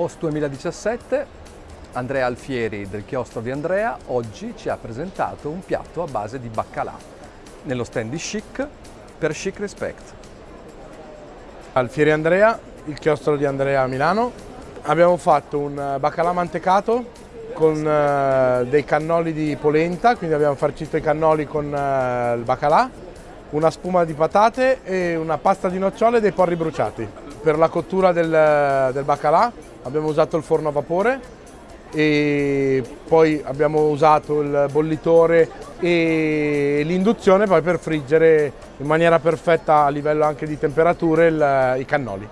Post 2017, Andrea Alfieri del chiostro di Andrea oggi ci ha presentato un piatto a base di baccalà nello stand di Chic per Chic Respect. Alfieri Andrea, il chiostro di Andrea a Milano. Abbiamo fatto un baccalà mantecato con eh, dei cannoli di polenta, quindi abbiamo farcito i cannoli con eh, il baccalà, una spuma di patate e una pasta di nocciole e dei porri bruciati. Per la cottura del, del baccalà abbiamo usato il forno a vapore e poi abbiamo usato il bollitore e l'induzione poi per friggere in maniera perfetta a livello anche di temperature il, i cannoli.